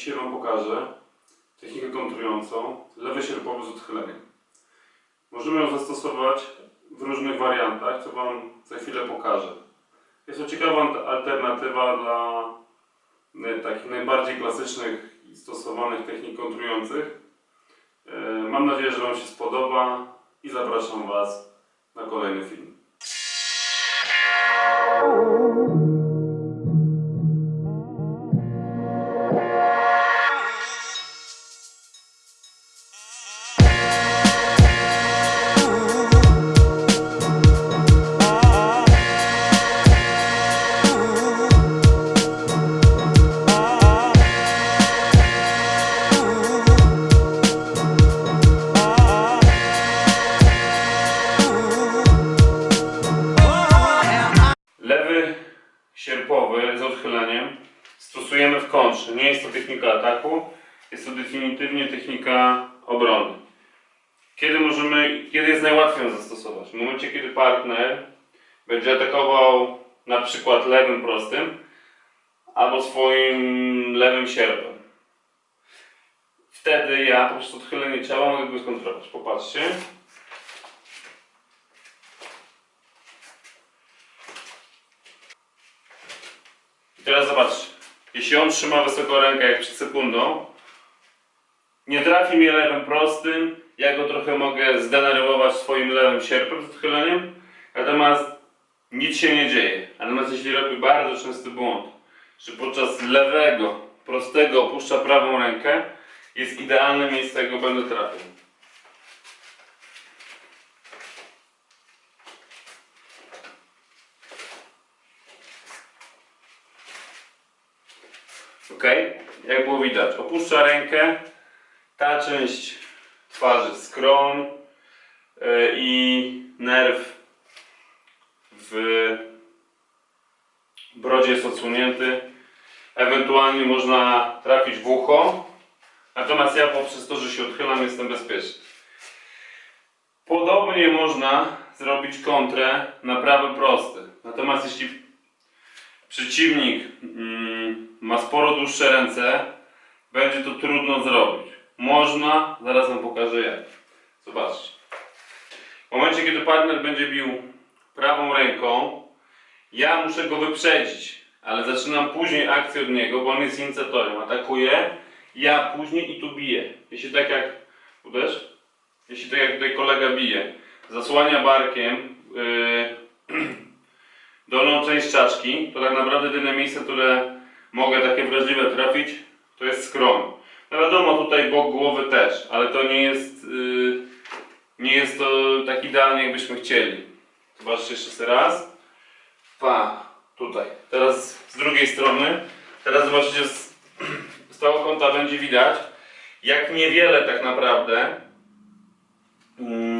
dzisiaj Wam pokażę technikę kontrującą lewy sierpowy z odchyleniem. Możemy ją zastosować w różnych wariantach, co Wam za chwilę pokażę. Jest to ciekawa alternatywa dla e, takich najbardziej klasycznych i stosowanych technik kontrujących. E, Mam nadzieję, że Wam się spodoba i zapraszam Was na kolejny film. Sierpowy z odchyleniem stosujemy w kontrze. Nie jest to technika ataku, jest to definitywnie technika obrony. Kiedy możemy, kiedy jest najłatwiej ją zastosować? W momencie, kiedy partner będzie atakował na przykład lewym prostym albo swoim lewym sierpem. Wtedy ja po prostu odchylenie ciała mogę go skontrolować. Popatrzcie. I teraz zobaczcie. Jeśli on trzyma wysoko rękę jak przed sekundą, nie trafi mnie lewym prostym, ja go trochę mogę zdenerwować swoim lewym sierpem z odchyleniem, natomiast nic się nie dzieje. Natomiast jeśli robi bardzo częsty błąd, że podczas lewego, prostego opuszcza prawą rękę, jest idealne miejsce, jak go będę trafił. Ok? Jak było widać, opuszcza rękę. Ta część twarzy, skroń yy, i nerw w brodzie jest odsunięty. Ewentualnie można trafić w ucho. Natomiast ja poprzez to, że się odchylam, jestem bezpieczny. Podobnie można zrobić kontrę na prawy prosty. Natomiast jeśli przeciwnik mm, ma sporo dłuższe ręce, będzie to trudno zrobić. Można, zaraz wam pokażę jak. Zobaczcie. W momencie, kiedy partner będzie bił prawą ręką, ja muszę go wyprzedzić, ale zaczynam później akcję od niego, bo on jest inicjatorem. Atakuje, ja później i tu biję. Jeśli tak jak uderz, jeśli tak jak tutaj kolega bije, zasłania barkiem yy, dolną część czaczki, to tak naprawdę jedyne miejsce, które mogę takie wrażliwe trafić, to jest skroń. No wiadomo, tutaj bok głowy też, ale to nie jest, yy, nie jest to tak idealnie, jakbyśmy chcieli. Zobaczcie jeszcze raz. Pa, tutaj. Teraz z drugiej strony. Teraz zobaczycie, z, z tego kąta będzie widać, jak niewiele tak naprawdę yy,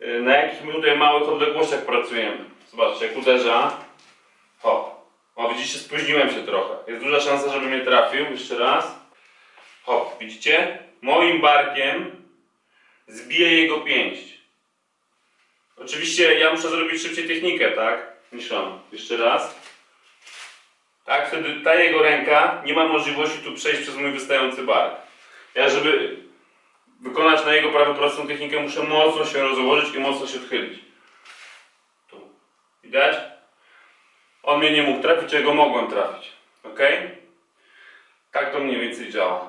na jakich my tutaj małych odległościach pracujemy. Zobaczcie, jak uderza. O, o widzicie, spóźniłem się trochę. Jest duża szansa, żeby mnie trafił. Jeszcze raz. O, widzicie? Moim barkiem zbiję jego pięść. Oczywiście ja muszę zrobić szybciej technikę, tak? Niż on. Jeszcze raz. Tak, wtedy ta jego ręka nie ma możliwości tu przejść przez mój wystający bark. Ja, żeby wykonać na jego prawy prostą technikę, muszę mocno się rozłożyć i mocno się odchylić. Tu. Widać? On mnie nie mógł trafić, ja go mogłem trafić. Ok? Tak to mniej więcej działa.